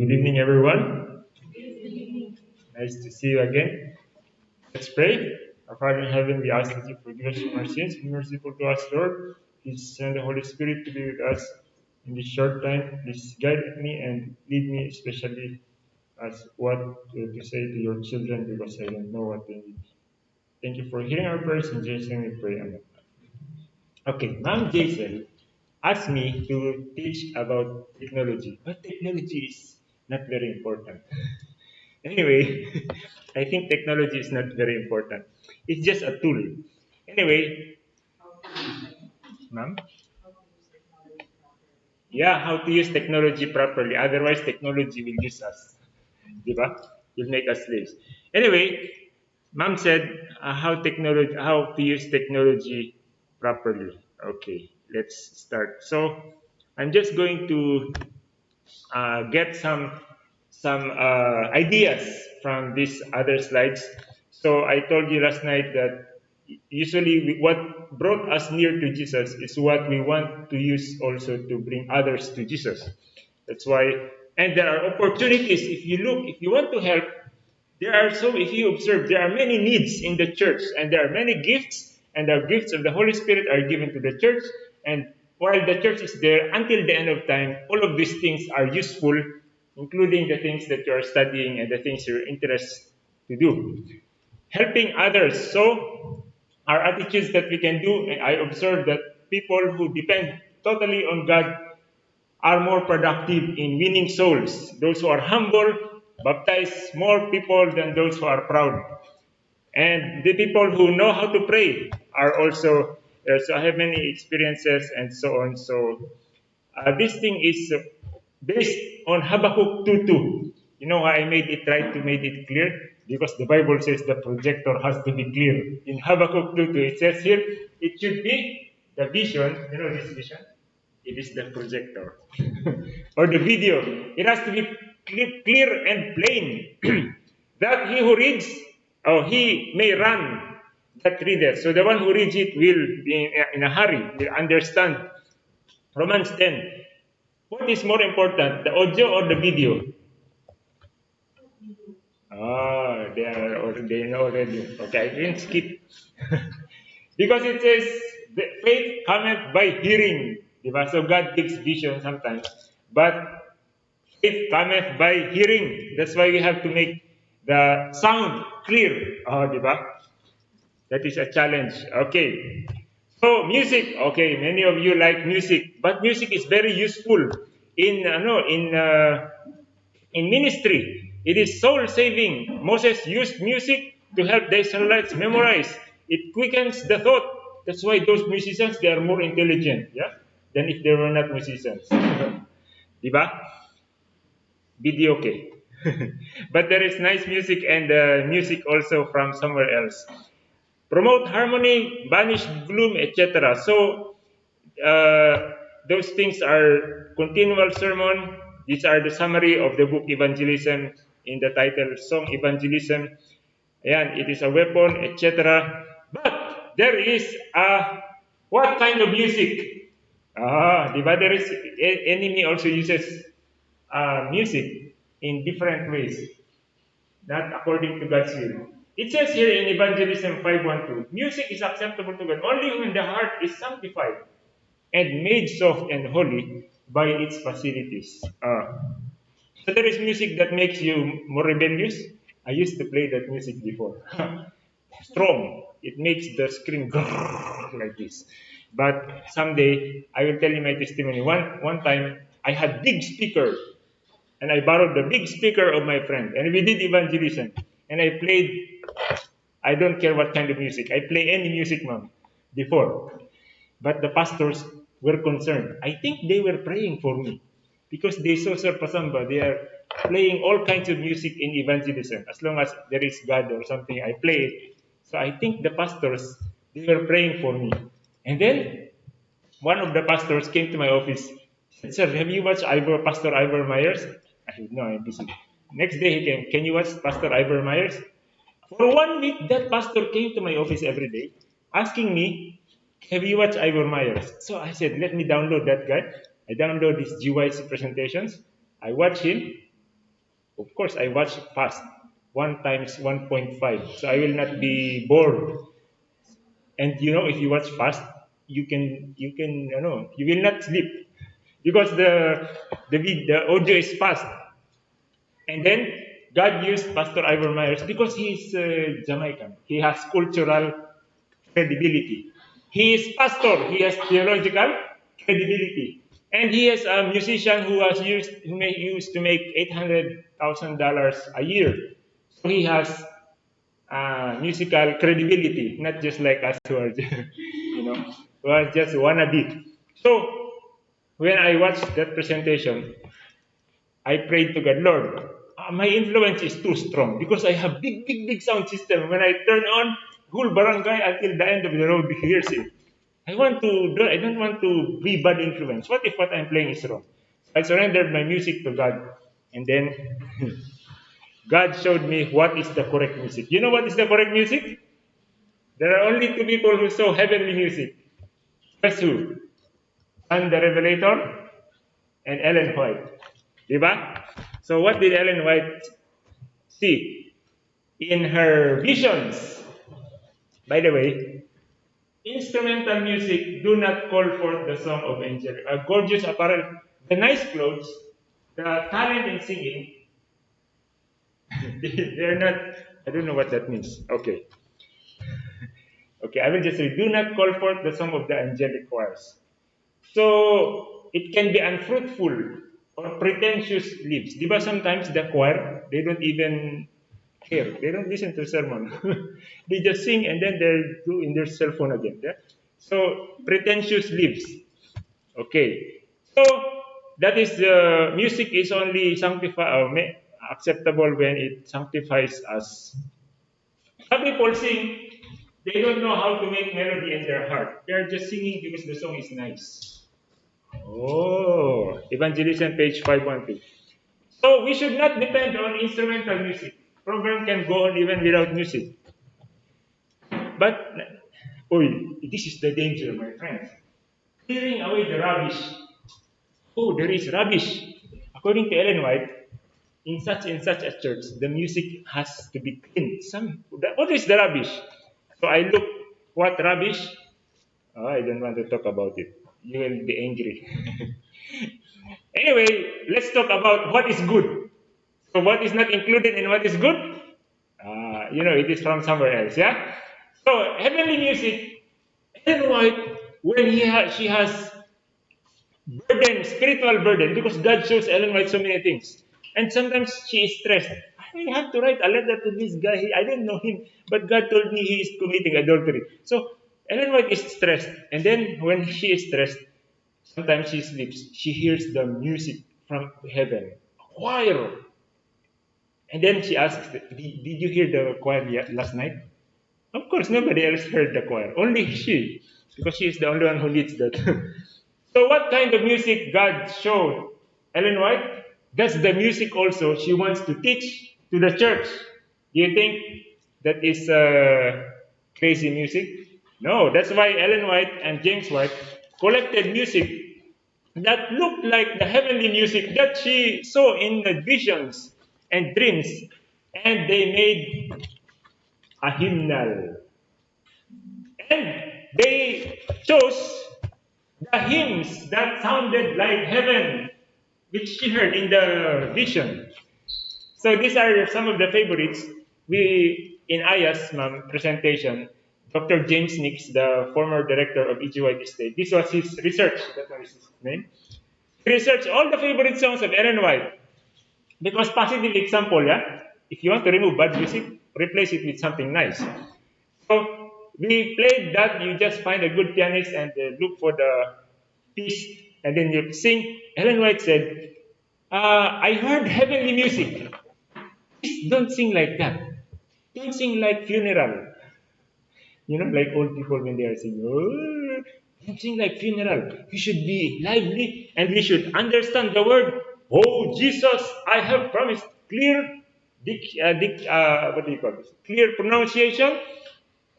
Good evening, everyone. Nice to see you again. Let's pray. Our Father in heaven, we ask that you forgive us from our sins. Be merciful to us, Lord. Please send the Holy Spirit to be with us in this short time. Please guide me and lead me, especially as what to say to your children, because I don't know what they need. Thank you for hearing our prayers. Jesus' name we pray. Amen. Okay, Mom Jason asked me to teach about technology, but technology is not very important. anyway, I think technology is not very important. It's just a tool. Anyway, ma'am? Yeah, how to use technology properly. Otherwise, technology will use us. Diba? Will make us slaves. Anyway, mom said uh, how technology, how to use technology properly. Okay, let's start. So I'm just going to uh, get some some uh, ideas from these other slides. So I told you last night that usually what brought us near to Jesus is what we want to use also to bring others to Jesus. That's why, and there are opportunities. If you look, if you want to help, there are so. If you observe, there are many needs in the church, and there are many gifts and the gifts of the Holy Spirit are given to the church. And while the church is there until the end of time, all of these things are useful, including the things that you are studying and the things you're interested to do. Helping others. So, our attitudes that we can do, and I observe that people who depend totally on God are more productive in winning souls. Those who are humble baptize more people than those who are proud. And the people who know how to pray are also uh, so I have many experiences and so on. So uh, this thing is based on Habakkuk 2.2. You know I made it try to make it clear? Because the Bible says the projector has to be clear. In Habakkuk 2.2 it says here, it should be the vision, you know this vision? It is the projector. or the video. It has to be clear and plain. that he who reads or he may run that reader. So the one who reads it will be in a hurry, will understand. Romans 10. What is more important, the audio or the video? Ah, they are already, they know already. Okay, I didn't skip. because it says, the faith cometh by hearing. So God gives vision sometimes. But faith cometh by hearing. That's why we have to make the sound clear. Oh, di ba? That is a challenge. Okay. So, music. Okay, many of you like music. But music is very useful in, uh, no, in, uh, in ministry. It is soul saving. Moses used music to help the Israelites memorize. It quickens the thought. That's why those musicians, they are more intelligent, yeah, than if they were not musicians. diba? Video okay. but there is nice music and uh, music also from somewhere else. Promote harmony, banish gloom, etc. So uh, those things are continual sermon. These are the summary of the book Evangelism in the title Song Evangelism. And it is a weapon, etc. But there is a what kind of music? Ah, the is enemy also uses uh, music in different ways, not according to God's will. It says here in Evangelism 5.1.2, music is acceptable to God only when the heart is sanctified and made soft and holy by its facilities. Uh, so there is music that makes you more rebellious. I used to play that music before. Strong. It makes the screen like this. But someday I will tell you my testimony. One one time I had big speaker and I borrowed the big speaker of my friend, and we did evangelism. And I played, I don't care what kind of music, I play any music, mom, before. But the pastors were concerned. I think they were praying for me because they saw Sir Pasamba. They are playing all kinds of music in evangelism. As long as there is God or something, I play it. So I think the pastors, they were praying for me. And then one of the pastors came to my office. Said, Sir, have you watched Ivor, Pastor Ivor Myers? I said, no, I'm busy. Next day he came, can you watch Pastor Ivor Myers? For one week, that pastor came to my office every day asking me, have you watched Ivor Myers? So I said, let me download that guy. I download his GYC presentations. I watch him. of course, I watch fast, one times 1.5, so I will not be bored. And you know, if you watch fast, you can, you can, you know, you will not sleep because the the the audio is fast. And then God used Pastor Ivor Myers because he's uh, Jamaican. He has cultural credibility. He is pastor. He has theological credibility. And he is a musician who was used who may, used to make eight hundred thousand dollars a year. So he has uh, musical credibility, not just like us who are, you know, who are just wannabe. So when I watched that presentation, I prayed to God, Lord, uh, my influence is too strong because I have big, big, big sound system. When I turn on, whole barangay until the end of the road hears it. I want to, I don't want to be bad influence. What if what I'm playing is wrong? I surrendered my music to God, and then God showed me what is the correct music. You know what is the correct music? There are only two people who saw heavenly music. Guess who? John the Revelator and Ellen White. Diba? So what did Ellen White see? In her visions, by the way, instrumental music do not call forth the song of angel. A gorgeous apparel, the nice clothes, the talent in singing, they're not, I don't know what that means. Okay. Okay, I will just say, do not call forth the song of the angelic choirs. So, it can be unfruitful or pretentious lips. Diba sometimes the choir, they don't even care. They don't listen to sermon. they just sing and then they do in their cell phone again. Yeah? So, pretentious lips. Okay. So, that is the uh, music is only sanctified, uh, acceptable when it sanctifies us. Some people sing, they don't know how to make melody in their heart. They are just singing because the song is nice. Oh, Evangelism, page 512. So we should not depend on instrumental music. Program can go on even without music. But, oh, this is the danger, my friends. Clearing away the rubbish. Oh, there is rubbish. According to Ellen White, in such and such a church, the music has to be clean. Some, what is the rubbish? So I look, what rubbish? Oh, I don't want to talk about it. You will be angry. anyway, let's talk about what is good. So what is not included in what is good? Uh, you know, it is from somewhere else, yeah? So heavenly music, Ellen White, when he ha- she has burden, spiritual burden, because God shows Ellen White so many things. And sometimes she is stressed. I have to write a letter to this guy. I didn't know him, but God told me he is committing adultery. So Ellen White is stressed. And then when she is stressed, sometimes she sleeps. She hears the music from heaven, a choir. And then she asks, did, you hear the choir last night? Of course, nobody else heard the choir. Only she, because she is the only one who leads that. so what kind of music God showed Ellen White? That's the music also she wants to teach to the church. Do you think that is uh, crazy music? No, that's why Ellen White and James White collected music that looked like the heavenly music that she saw in the visions and dreams, and they made a hymnal. And they chose the hymns that sounded like heaven which she heard in the vision. So these are some of the favorites. We, in Aya's presentation, Dr. James Nix, the former director of E.G. State. This was his research, that was his name. He researched all the favorite songs of Ellen White. Because positive example, yeah? If you want to remove bad music, replace it with something nice. So we played that, you just find a good pianist and uh, look for the piece and then you sing. Ellen White said, uh, I heard heavenly music. Please don't sing like that. Don't sing like funeral. You know, like old people when they are singing, oh, don't like funeral. We should be lively and we should understand the word. Oh, Jesus, I have promised clear, uh, uh, what do you call this? Clear pronunciation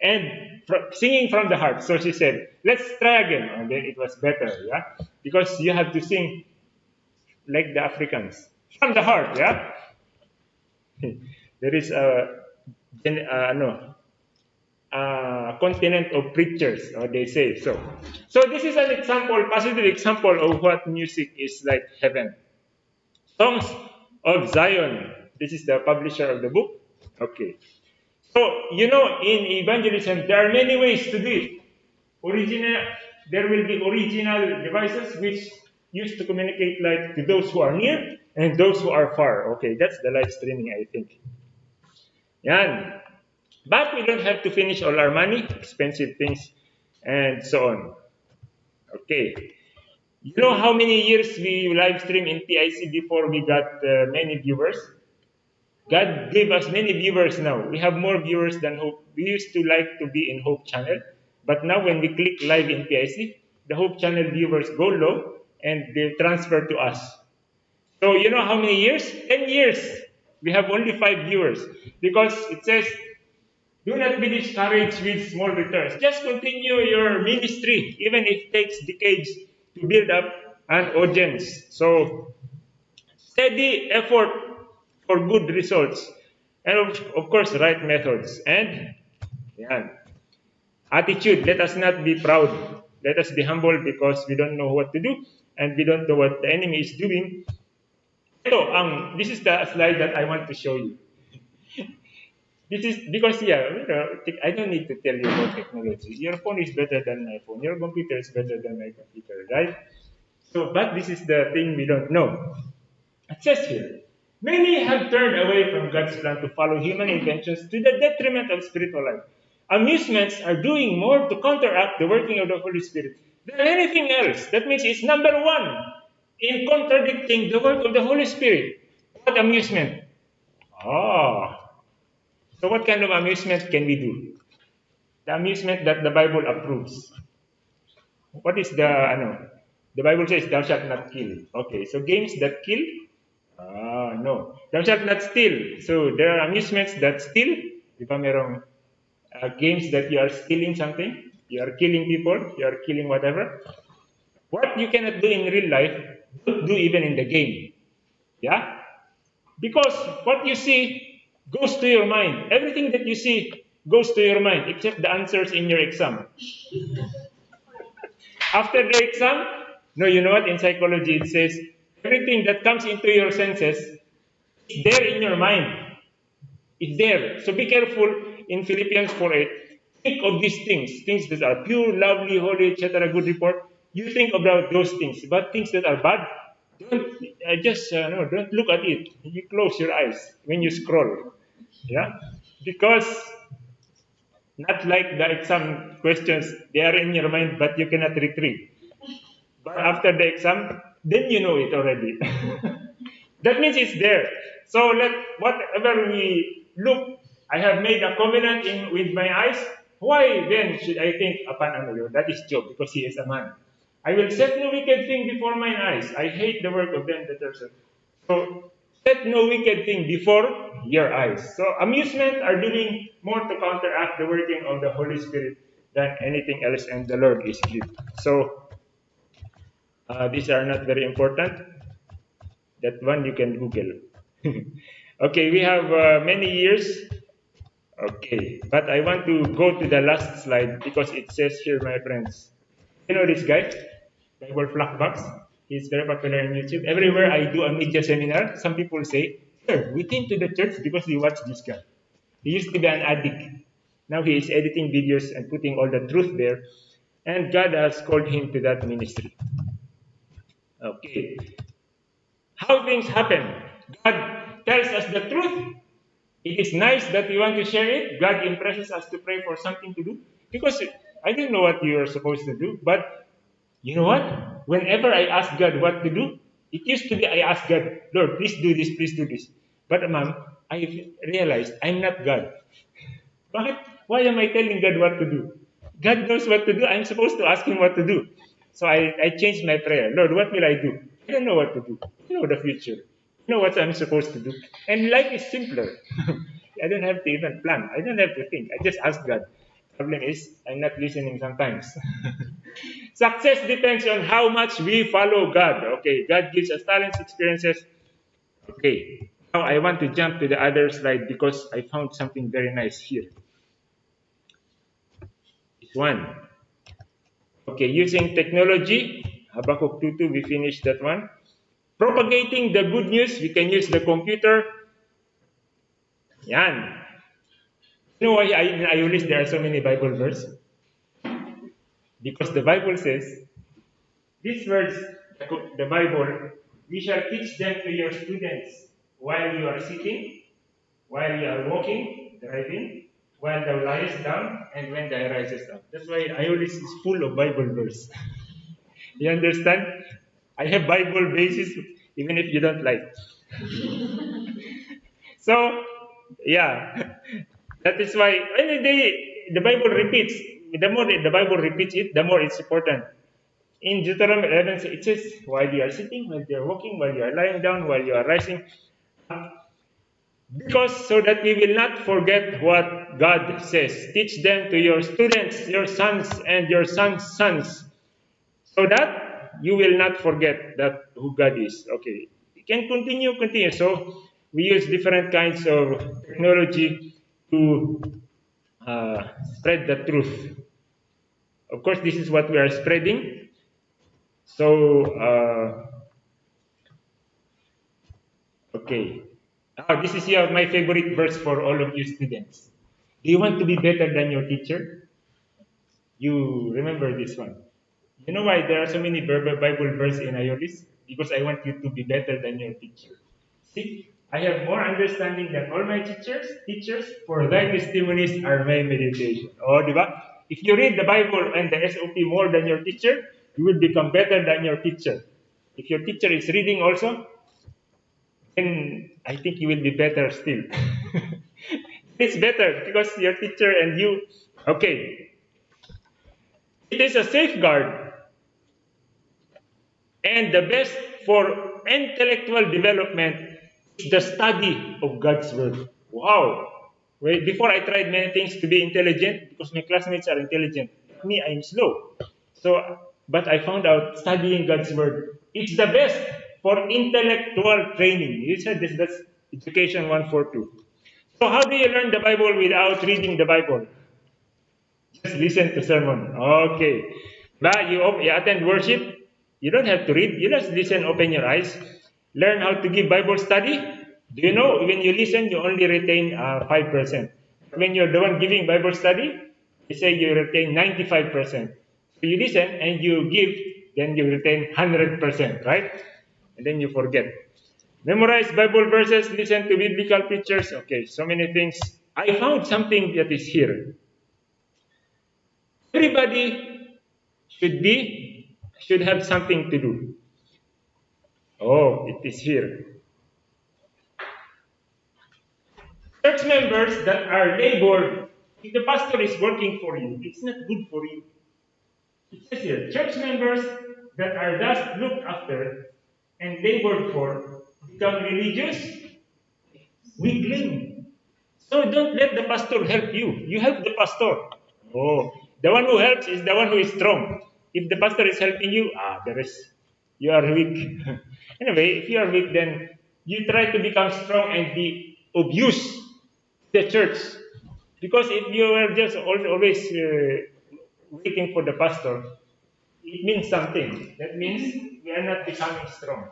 and singing from the heart. So she said, let's try again. And then it was better, yeah? Because you have to sing like the Africans from the heart, yeah? there is a, uh, no, a continent of preachers, or they say so. So this is an example, positive example of what music is like heaven. Songs of Zion. This is the publisher of the book. Okay. So, you know, in evangelism, there are many ways to do it. Original, there will be original devices which used to communicate like to those who are near and those who are far. Okay, that's the live streaming, I think. Yan. But we don't have to finish all our money, expensive things, and so on. Okay. You know how many years we live stream in PIC before we got uh, many viewers? God gave us many viewers now. We have more viewers than Hope. We used to like to be in Hope channel, but now when we click live in PIC, the Hope channel viewers go low and they transfer to us. So you know how many years? 10 years. We have only 5 viewers because it says, do not be discouraged with small returns. Just continue your ministry, even if it takes decades to build up an audience. So steady effort for good results. And of, of course, right methods. And yeah, attitude. Let us not be proud. Let us be humble because we don't know what to do and we don't know what the enemy is doing. So, um, this is the slide that I want to show you. This is because, yeah, you know, I don't need to tell you about technology. Your phone is better than my phone. Your computer is better than my computer, right? So, but this is the thing we don't know. Says here, Many have turned away from God's plan to follow human inventions to the detriment of spiritual life. Amusements are doing more to counteract the working of the Holy Spirit than anything else. That means it's number one in contradicting the work of the Holy Spirit. What amusement? Ah. So what kind of amusement can we do? The amusement that the Bible approves. What is the, ano, the Bible says, thou shalt not kill. Okay, so games that kill, Ah, no. Thou shalt not steal. So there are amusements that steal. Di ba merong uh, games that you are stealing something? You are killing people. You are killing whatever. What you cannot do in real life, don't do even in the game. Yeah? Because what you see goes to your mind. Everything that you see goes to your mind, except the answers in your exam. After the exam, no, you know what? In psychology, it says Everything that comes into your senses is there in your mind. It's there. So be careful in Philippians 4.8. Think of these things, things that are pure, lovely, holy, etc., good report. You think about those things. But things that are bad, don't uh, just uh, no, don't look at it. You close your eyes when you scroll. Yeah? Because not like the exam questions, they are in your mind, but you cannot retrieve. But after the exam, then you know it already. that means it's there. So let whatever we look, I have made a covenant in with my eyes. Why then should I think upon another? That is Job, because he is a man. I will set no wicked thing before mine eyes. I hate the work of them that are so. So set no wicked thing before your eyes. So amusement are doing more to counteract the working of the Holy Spirit than anything else, and the Lord is good. So uh, these are not very important. That one you can Google. okay, we have uh, many years. Okay, but I want to go to the last slide because it says here, my friends. You know this guy, Bible Box. He's very popular on YouTube. Everywhere I do a media seminar, some people say, Sir, we came to the church because we watched this guy. He used to be an addict. Now he is editing videos and putting all the truth there. And God has called him to that ministry. Okay. How things happen. God tells us the truth. It is nice that we want to share it. God impresses us to pray for something to do. Because I don't know what you are supposed to do, but you know what? Whenever I ask God what to do, it used to be I ask God, Lord, please do this, please do this. But ma'am, I realized I'm not God. But why am I telling God what to do? God knows what to do. I'm supposed to ask Him what to do. So I, I changed my prayer. Lord, what will I do? I don't know what to do. You know the future. You know what I'm supposed to do. And life is simpler. I don't have to even plan. I don't have to think. I just ask God. Problem is, I'm not listening sometimes. Success depends on how much we follow God. Okay, God gives us talents, experiences. Okay, Now I want to jump to the other slide because I found something very nice here. This one. Okay, using technology, Habakkuk 2.2, we finished that one. Propagating the good news, we can use the computer. Yan. You know why in Iolis there are so many Bible verses? Because the Bible says, these words, the Bible, we shall teach them to your students while you are sitting, while you are walking, driving, while thou liest down, and when thou risest up. That's why Iolis is full of Bible verse. you understand? I have Bible basis even if you don't like. so, yeah, that is why when they, the Bible repeats, the more the Bible repeats it, the more it's important. In Deuteronomy 11, it says, while you are sitting, while you are walking, while you are lying down, while you are rising, because so that we will not forget what God says. Teach them to your students, your sons, and your sons' sons, so that you will not forget that who God is. Okay, we can continue, continue. So we use different kinds of technology to uh, spread the truth. Of course, this is what we are spreading. So, uh, okay. Now, this is your, my favorite verse for all of you students. Do you want to be better than your teacher? You remember this one. You know why there are so many Bible verses in Iolis? Because I want you to be better than your teacher. See, I have more understanding than all my teachers. Teachers, for thy testimonies are my meditation. Oh, diba? If you read the Bible and the SOP more than your teacher, you will become better than your teacher. If your teacher is reading also, then I think you will be better still. it's better because your teacher and you, okay. It is a safeguard and the best for intellectual development the study of God's Word. Wow! Wait, before I tried many things to be intelligent because my classmates are intelligent. Me, I'm slow. So, but I found out studying God's Word, it's the best for intellectual training. You said this, that's Education 142. So how do you learn the Bible without reading the Bible? Just listen to sermon. Okay. But you, you attend worship, you don't have to read. You just listen, open your eyes. Learn how to give Bible study. Do you know when you listen, you only retain uh, 5%. When you're the one giving Bible study, they say you retain 95%. So you listen and you give, then you retain 100%, right? and then you forget. Memorize Bible verses, listen to biblical preachers. Okay, so many things. I found something that is here. Everybody should be, should have something to do. Oh, it is here. Church members that are labored, if the pastor is working for you, it's not good for you. It says here, church members that are thus looked after and labored for become religious, weakling. So don't let the pastor help you. You help the pastor. Oh, the one who helps is the one who is strong. If the pastor is helping you, ah, there is, you are weak. anyway, if you are weak, then you try to become strong and be of use the church. Because if you are just always uh, waiting for the pastor, it means something. That means we are not becoming strong.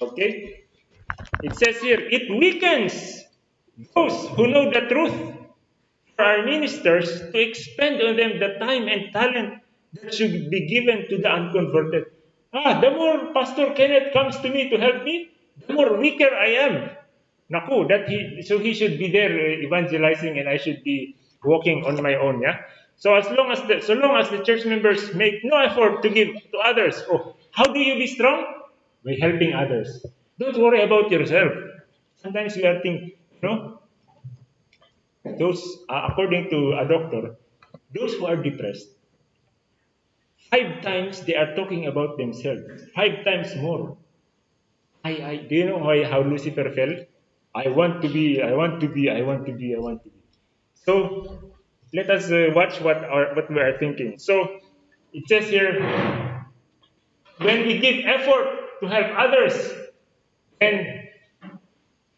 Okay? It says here, it weakens those who know the truth for our ministers to expend on them the time and talent that should be given to the unconverted. Ah, the more Pastor Kenneth comes to me to help me, the more weaker I am. Naku, that he, so he should be there uh, evangelizing and I should be walking on my own, yeah? So as long as the, so long as the church members make no effort to give to others, oh, how do you be strong? By helping others. Don't worry about yourself. Sometimes we are thinking, you know, those, uh, according to a doctor, those who are depressed, five times they are talking about themselves, five times more. I, I, do you know how, how Lucifer felt? I want to be, I want to be, I want to be, I want to be. So let us uh, watch what, our, what we are thinking. So it says here, when we give effort to help others, then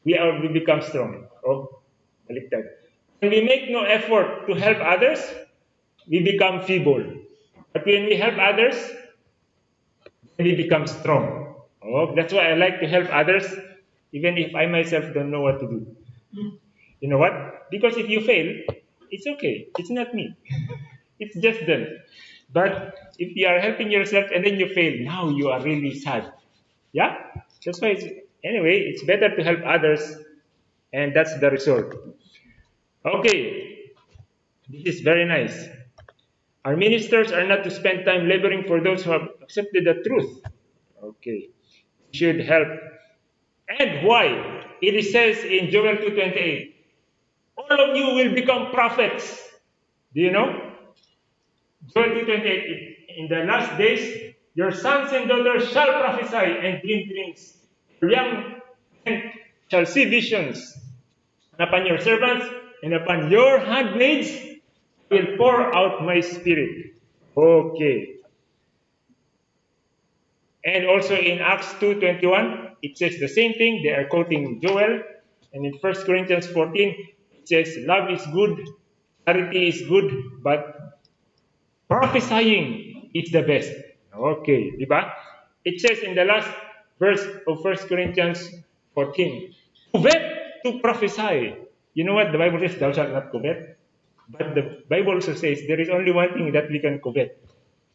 we are we become strong. Oh, baliktad. When we make no effort to help others, we become feeble. But when we help others, then we become strong. Oh, that's why I like to help others, even if I myself don't know what to do. Hmm. You know what? Because if you fail, it's okay. It's not me. it's just them. But if you are helping yourself and then you fail, now you are really sad. Yeah? That's why, it's, anyway, it's better to help others, and that's the result. Okay, this is very nice. Our ministers are not to spend time laboring for those who have accepted the truth. Okay, should help. And why? It says in Joel 2:28, all of you will become prophets. Do you know? Joel 2:28. In the last days, your sons and daughters shall prophesy and dream dreams. Your young men shall see visions. And upon your servants and upon your handmaids will pour out my spirit. Okay. And also in Acts 2.21, it says the same thing. They are quoting Joel. And in 1 Corinthians 14, it says, love is good, charity is good, but prophesying is the best. Okay, diba? It says in the last verse of 1 Corinthians 14, covet to prophesy. You know what the Bible says, thou shalt not covet? But the Bible also says there is only one thing that we can covet,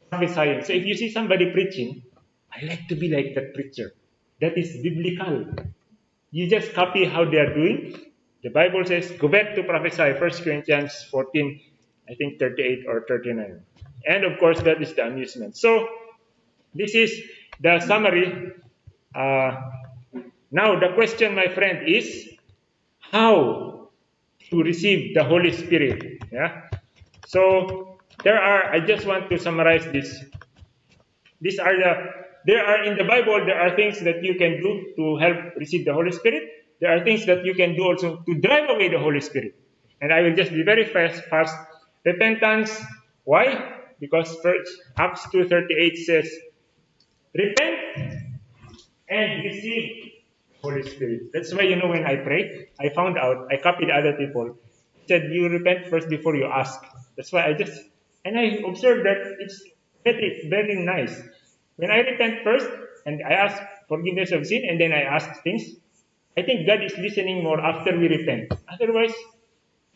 prophesying. So if you see somebody preaching, I like to be like that preacher. That is biblical. You just copy how they are doing. The Bible says, go back to prophesy, 1 Corinthians 14, I think 38 or 39. And of course, that is the amusement. So, this is the summary. Uh, now, the question, my friend, is how to receive the Holy Spirit. Yeah. So, there are. I just want to summarize this. These are the. There are in the Bible. There are things that you can do to help receive the Holy Spirit. There are things that you can do also to drive away the Holy Spirit. And I will just be very fast. Fast. Repentance. Why? Because first Acts 2.38 says, Repent and receive Holy Spirit. That's why, you know, when I pray, I found out, I copied other people. said, you repent first before you ask. That's why I just, and I observed that it's very, very nice. When I repent first, and I ask forgiveness of sin, and then I ask things, I think God is listening more after we repent. Otherwise,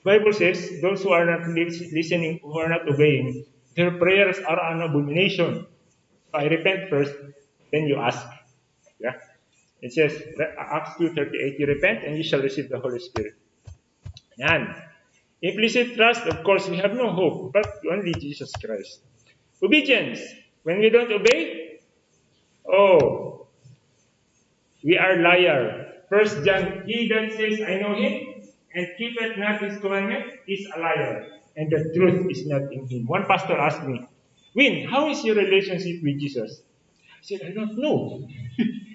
Bible says, those who are not listening, who are not obeying, their prayers are an abomination. So I repent first, then you ask. Yeah. It says, Acts 2.38, you repent and you shall receive the Holy Spirit. And implicit trust, of course, we have no hope, but only Jesus Christ. Obedience. When we don't obey, oh, we are liar. First John, he that says, I know him, and keepeth not his commandment, is a liar, and the truth is not in him. One pastor asked me, Win, how is your relationship with Jesus? I said, I don't know.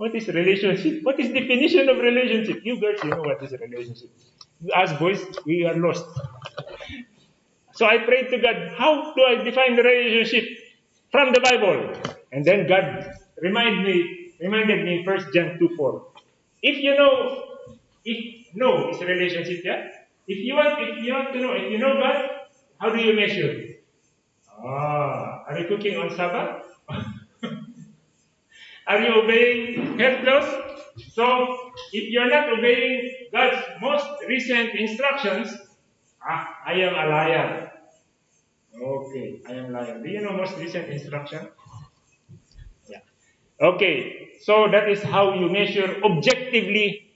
what is relationship? What is definition of relationship? You girls, you know what is relationship. Ask boys, we are lost. So I prayed to God, how do I define the relationship from the Bible? And then God reminded me, reminded me, 1 John 2 4. If you know, if no is a relationship, yeah? If you want, if you want to know, if you know God, how do you measure? Ah, are you cooking on Sabbath? are you obeying health? So, if you're not obeying God's most recent instructions, ah, I am a liar. Okay, I am liar. Do you know most recent instruction? Yeah. Okay, so that is how you measure objectively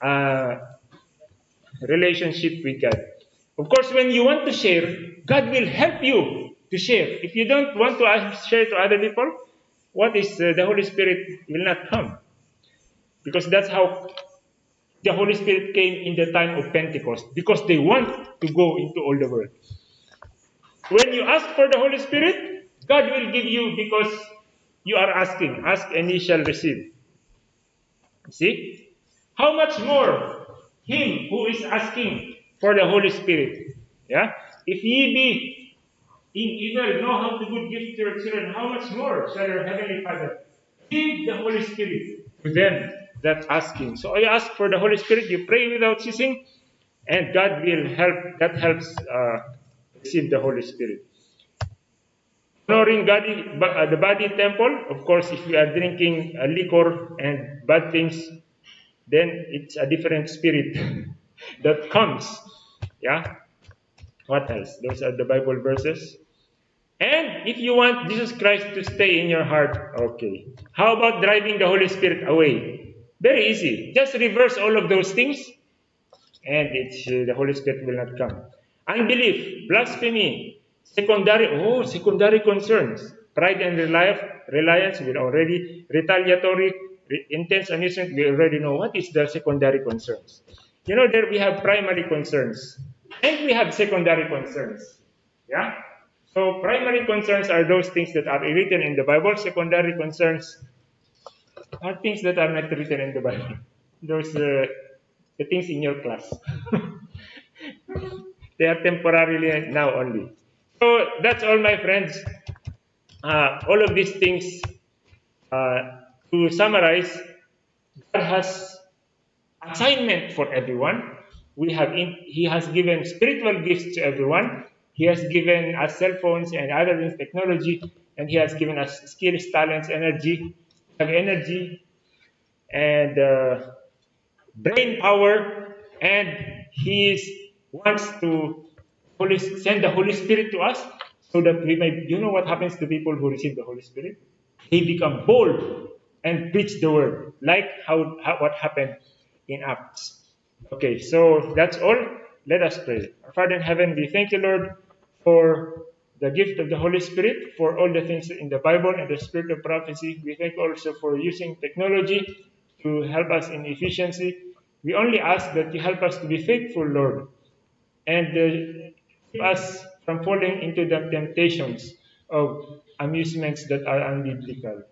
uh, relationship with God. Of course, when you want to share, God will help you to share. If you don't want to share to other people, what is uh, the Holy Spirit will not come. Because that's how the Holy Spirit came in the time of Pentecost. Because they want to go into all the world. When you ask for the Holy Spirit, God will give you because you are asking. Ask and ye shall receive. See? How much more him who is asking for the Holy Spirit? Yeah? If ye be in evil know how to good gifts to your children, how much more shall your heavenly Father give the Holy Spirit to them that asking. So you ask for the Holy Spirit, you pray without ceasing, and God will help. That helps uh, receive the Holy Spirit. Honoring God, uh, the body temple. Of course, if we are drinking uh, liquor and bad things, then it's a different spirit that comes. Yeah. What else? Those are the Bible verses. And if you want Jesus Christ to stay in your heart, okay. How about driving the Holy Spirit away? Very easy. Just reverse all of those things, and it's, uh, the Holy Spirit will not come. Unbelief, blasphemy, secondary, oh, secondary concerns. Pride and reliance, we already, retaliatory, intense amusement, we already know what is the secondary concerns. You know, there we have primary concerns, and we have secondary concerns. Yeah? So primary concerns are those things that are written in the Bible. Secondary concerns are things that are not written in the Bible. Those uh, the things in your class. they are temporarily now only. So that's all, my friends. Uh, all of these things. Uh, to summarize, God has assignment for everyone. We have in, He has given spiritual gifts to everyone. He has given us cell phones and other things, technology, and He has given us skills, talents, energy. Energy and uh, brain power, and He is, wants to Holy, send the Holy Spirit to us so that we may. You know what happens to people who receive the Holy Spirit? They become bold and preach the word, like how, how what happened in Acts. Okay, so that's all. Let us pray. Our Father in heaven, we thank you, Lord, for the gift of the Holy Spirit, for all the things in the Bible and the spirit of prophecy. We thank also for using technology to help us in efficiency. We only ask that you help us to be faithful, Lord, and uh, keep us from falling into the temptations of amusements that are unbiblical.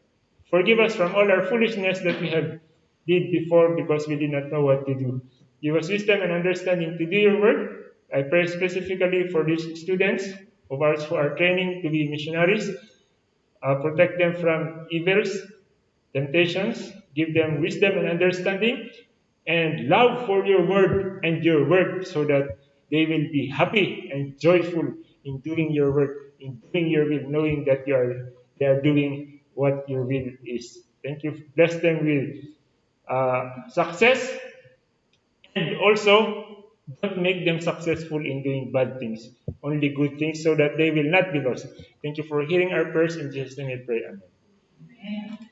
Forgive us from all our foolishness that we have did before because we did not know what to do. Give us wisdom and understanding to do your work. I pray specifically for these students of ours who are training to be missionaries. Uh, protect them from evils, temptations. Give them wisdom and understanding and love for your word and your work so that they will be happy and joyful in doing your work, in doing your will, knowing that you are, they are doing what your will is. Thank you. Bless them with uh, success and also don't make them successful in doing bad things, only good things, so that they will not be lost. Thank you for hearing our prayers. In Jesus' name we pray. Amen. Amen.